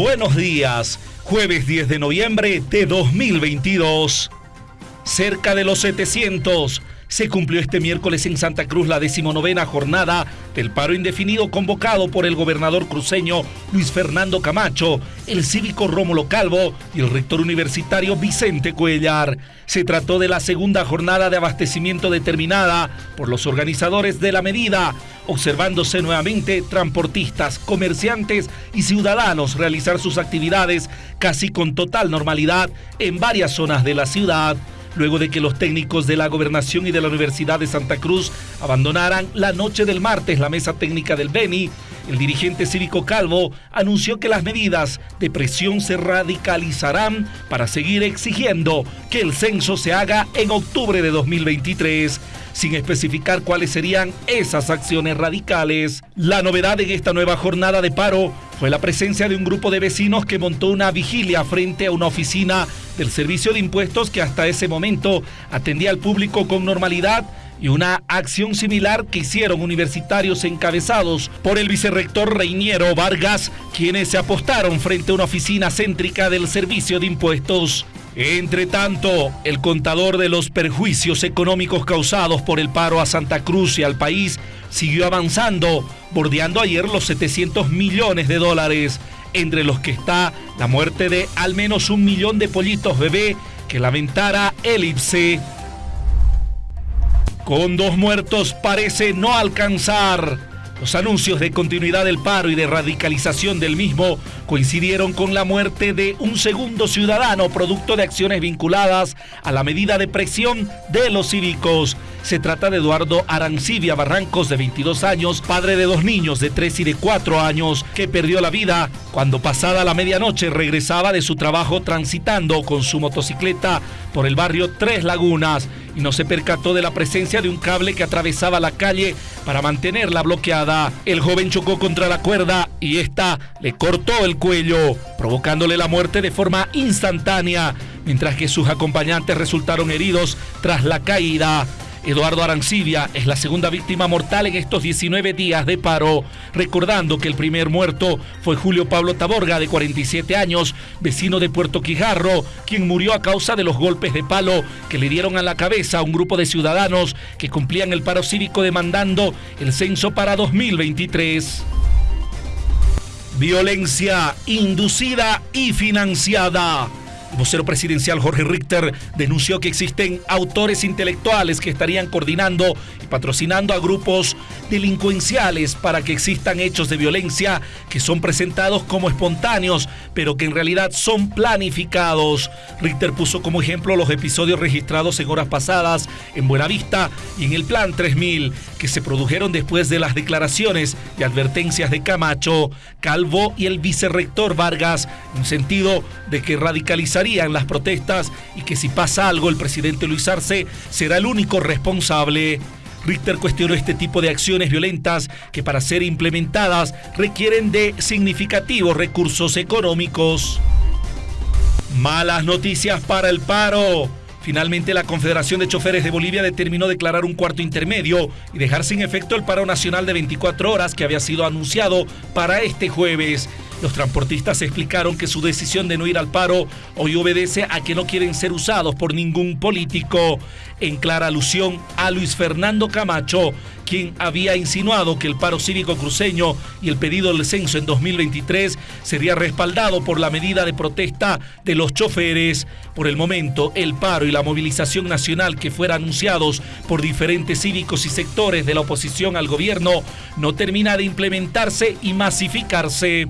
Buenos días, jueves 10 de noviembre de 2022. Cerca de los 700 se cumplió este miércoles en Santa Cruz la decimonovena jornada del paro indefinido convocado por el gobernador cruceño Luis Fernando Camacho, el cívico Rómulo Calvo y el rector universitario Vicente Cuellar. Se trató de la segunda jornada de abastecimiento determinada por los organizadores de la medida, observándose nuevamente transportistas, comerciantes y ciudadanos realizar sus actividades casi con total normalidad en varias zonas de la ciudad luego de que los técnicos de la Gobernación y de la Universidad de Santa Cruz abandonaran la noche del martes la mesa técnica del Beni, el dirigente cívico Calvo anunció que las medidas de presión se radicalizarán para seguir exigiendo que el censo se haga en octubre de 2023 sin especificar cuáles serían esas acciones radicales. La novedad en esta nueva jornada de paro fue la presencia de un grupo de vecinos que montó una vigilia frente a una oficina del Servicio de Impuestos que hasta ese momento atendía al público con normalidad y una acción similar que hicieron universitarios encabezados por el vicerrector Reiniero Vargas, quienes se apostaron frente a una oficina céntrica del Servicio de Impuestos. Entre tanto, el contador de los perjuicios económicos causados por el paro a Santa Cruz y al país siguió avanzando, bordeando ayer los 700 millones de dólares, entre los que está la muerte de al menos un millón de pollitos bebé que lamentara el IPSE. Con dos muertos parece no alcanzar. Los anuncios de continuidad del paro y de radicalización del mismo coincidieron con la muerte de un segundo ciudadano producto de acciones vinculadas a la medida de presión de los cívicos. Se trata de Eduardo Arancibia Barrancos, de 22 años, padre de dos niños de 3 y de 4 años, que perdió la vida cuando pasada la medianoche regresaba de su trabajo transitando con su motocicleta por el barrio Tres Lagunas no se percató de la presencia de un cable que atravesaba la calle para mantenerla bloqueada. El joven chocó contra la cuerda y esta le cortó el cuello, provocándole la muerte de forma instantánea, mientras que sus acompañantes resultaron heridos tras la caída. Eduardo Arancibia es la segunda víctima mortal en estos 19 días de paro, recordando que el primer muerto fue Julio Pablo Taborga, de 47 años, vecino de Puerto Quijarro, quien murió a causa de los golpes de palo que le dieron a la cabeza a un grupo de ciudadanos que cumplían el paro cívico demandando el censo para 2023. Violencia inducida y financiada. El vocero presidencial Jorge Richter denunció que existen autores intelectuales que estarían coordinando y patrocinando a grupos delincuenciales para que existan hechos de violencia que son presentados como espontáneos, pero que en realidad son planificados. Richter puso como ejemplo los episodios registrados en horas pasadas en Buenavista y en el Plan 3000, que se produjeron después de las declaraciones y advertencias de Camacho, Calvo y el vicerrector Vargas, en sentido de que radicalizar en las protestas y que si pasa algo el presidente Luis Arce será el único responsable. Richter cuestionó este tipo de acciones violentas que para ser implementadas requieren de significativos recursos económicos. Malas noticias para el paro. Finalmente, la Confederación de Choferes de Bolivia determinó declarar un cuarto intermedio y dejar sin efecto el paro nacional de 24 horas que había sido anunciado para este jueves. Los transportistas explicaron que su decisión de no ir al paro hoy obedece a que no quieren ser usados por ningún político, en clara alusión a Luis Fernando Camacho, quien había insinuado que el paro cívico cruceño y el pedido del censo en 2023 sería respaldado por la medida de protesta de los choferes. Por el momento, el paro y la movilización nacional que fueron anunciados por diferentes cívicos y sectores de la oposición al gobierno no termina de implementarse y masificarse.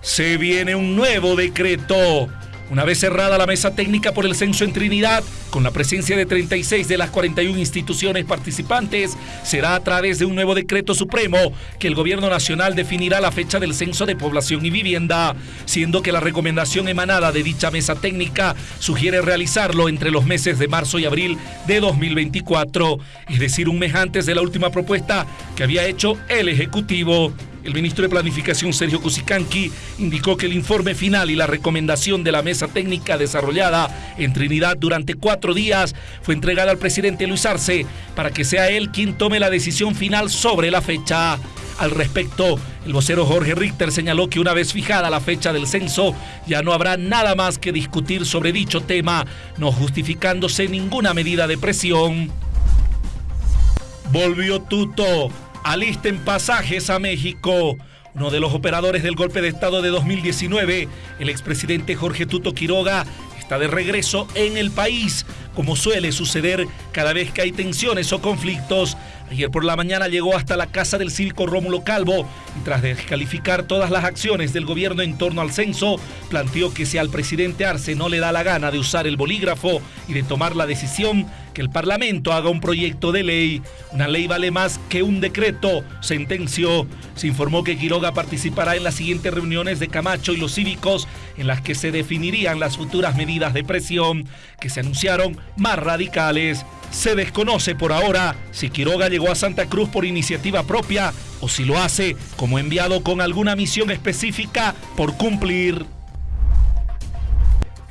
Se viene un nuevo decreto. Una vez cerrada la mesa técnica por el censo en Trinidad, con la presencia de 36 de las 41 instituciones participantes, será a través de un nuevo decreto supremo que el gobierno nacional definirá la fecha del censo de población y vivienda, siendo que la recomendación emanada de dicha mesa técnica sugiere realizarlo entre los meses de marzo y abril de 2024, es decir, un mes antes de la última propuesta que había hecho el Ejecutivo. El ministro de Planificación, Sergio Cusicanqui, indicó que el informe final y la recomendación de la mesa técnica desarrollada en Trinidad durante cuatro días fue entregada al presidente Luis Arce para que sea él quien tome la decisión final sobre la fecha. Al respecto, el vocero Jorge Richter señaló que una vez fijada la fecha del censo, ya no habrá nada más que discutir sobre dicho tema, no justificándose ninguna medida de presión. Volvió Tuto, alisten pasajes a México. Uno de los operadores del golpe de Estado de 2019, el expresidente Jorge Tuto Quiroga, está de regreso en el país, como suele suceder cada vez que hay tensiones o conflictos. Ayer por la mañana llegó hasta la casa del cívico Rómulo Calvo y tras descalificar todas las acciones del gobierno en torno al censo, planteó que si al presidente Arce no le da la gana de usar el bolígrafo y de tomar la decisión, que el Parlamento haga un proyecto de ley. Una ley vale más que un decreto, sentenció. Se informó que Quiroga participará en las siguientes reuniones de Camacho y los cívicos en las que se definirían las futuras medidas de presión que se anunciaron más radicales. Se desconoce por ahora si Quiroga llegó a Santa Cruz por iniciativa propia o si lo hace como enviado con alguna misión específica por cumplir.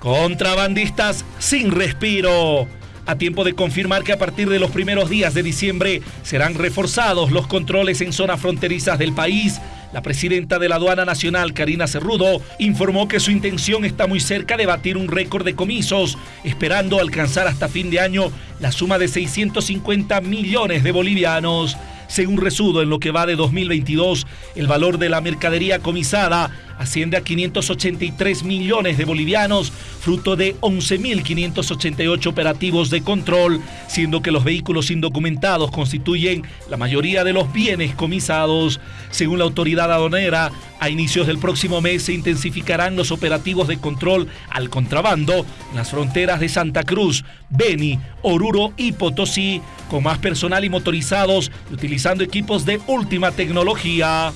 Contrabandistas sin respiro. A tiempo de confirmar que a partir de los primeros días de diciembre serán reforzados los controles en zonas fronterizas del país la presidenta de la Aduana Nacional, Karina Cerrudo, informó que su intención está muy cerca de batir un récord de comisos, esperando alcanzar hasta fin de año la suma de 650 millones de bolivianos. Según Resudo, en lo que va de 2022, el valor de la mercadería comisada asciende a 583 millones de bolivianos, fruto de 11.588 operativos de control, siendo que los vehículos indocumentados constituyen la mayoría de los bienes comisados. Según la autoridad aduanera, a inicios del próximo mes se intensificarán los operativos de control al contrabando en las fronteras de Santa Cruz, Beni, Oruro y Potosí, con más personal y motorizados y utilizando equipos de última tecnología.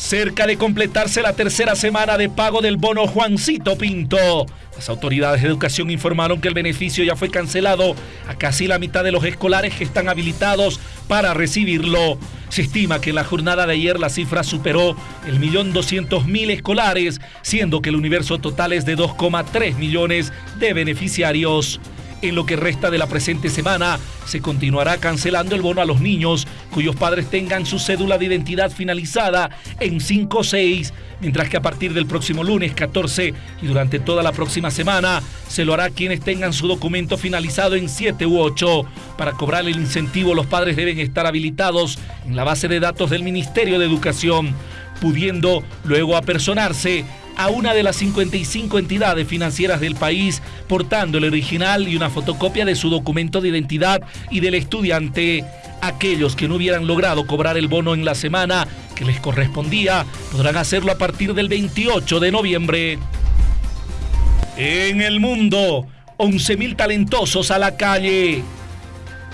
Cerca de completarse la tercera semana de pago del bono Juancito Pinto. Las autoridades de educación informaron que el beneficio ya fue cancelado a casi la mitad de los escolares que están habilitados para recibirlo. Se estima que en la jornada de ayer la cifra superó el millón doscientos mil escolares, siendo que el universo total es de 2,3 millones de beneficiarios. En lo que resta de la presente semana, se continuará cancelando el bono a los niños cuyos padres tengan su cédula de identidad finalizada en 5 o 6, mientras que a partir del próximo lunes 14 y durante toda la próxima semana se lo hará quienes tengan su documento finalizado en 7 u 8. Para cobrar el incentivo, los padres deben estar habilitados en la base de datos del Ministerio de Educación, pudiendo luego apersonarse a una de las 55 entidades financieras del país portando el original y una fotocopia de su documento de identidad y del estudiante. Aquellos que no hubieran logrado cobrar el bono en la semana que les correspondía podrán hacerlo a partir del 28 de noviembre. En el mundo, 11.000 talentosos a la calle.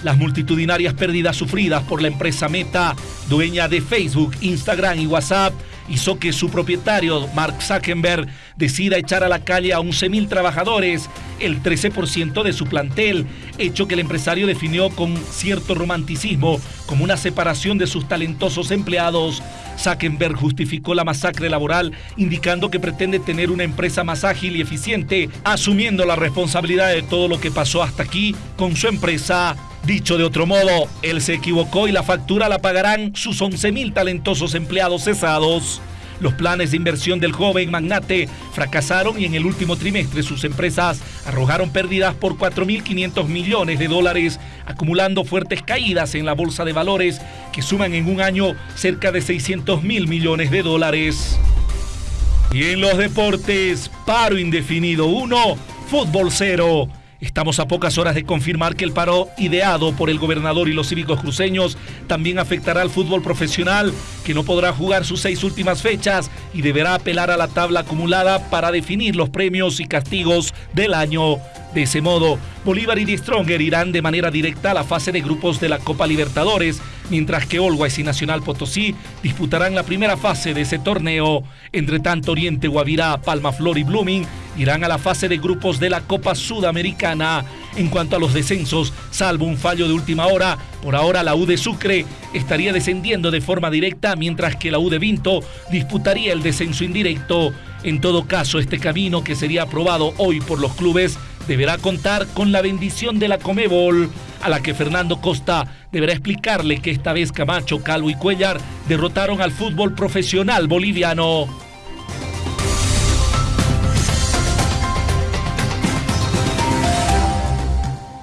Las multitudinarias pérdidas sufridas por la empresa Meta, dueña de Facebook, Instagram y WhatsApp, hizo que su propietario, Mark Zuckerberg, decida echar a la calle a 11.000 trabajadores, el 13% de su plantel, hecho que el empresario definió con cierto romanticismo como una separación de sus talentosos empleados. Zuckerberg justificó la masacre laboral indicando que pretende tener una empresa más ágil y eficiente, asumiendo la responsabilidad de todo lo que pasó hasta aquí con su empresa. Dicho de otro modo, él se equivocó y la factura la pagarán sus 11.000 talentosos empleados cesados. Los planes de inversión del joven magnate fracasaron y en el último trimestre sus empresas arrojaron pérdidas por 4.500 millones de dólares, acumulando fuertes caídas en la bolsa de valores que suman en un año cerca de 600 mil millones de dólares. Y en los deportes, paro indefinido 1, fútbol 0. Estamos a pocas horas de confirmar que el paro ideado por el gobernador y los cívicos cruceños también afectará al fútbol profesional, que no podrá jugar sus seis últimas fechas y deberá apelar a la tabla acumulada para definir los premios y castigos del año. De ese modo, Bolívar y The Stronger irán de manera directa a la fase de grupos de la Copa Libertadores, mientras que Always y Nacional Potosí disputarán la primera fase de ese torneo. Entre tanto, Oriente, Guavirá, Palma Flor y Blooming irán a la fase de grupos de la Copa Sudamericana. En cuanto a los descensos, salvo un fallo de última hora, por ahora la U de Sucre estaría descendiendo de forma directa, mientras que la U de Vinto disputaría el descenso indirecto. En todo caso, este camino que sería aprobado hoy por los clubes deberá contar con la bendición de la Comebol, a la que Fernando Costa deberá explicarle que esta vez Camacho, Calvo y Cuellar derrotaron al fútbol profesional boliviano.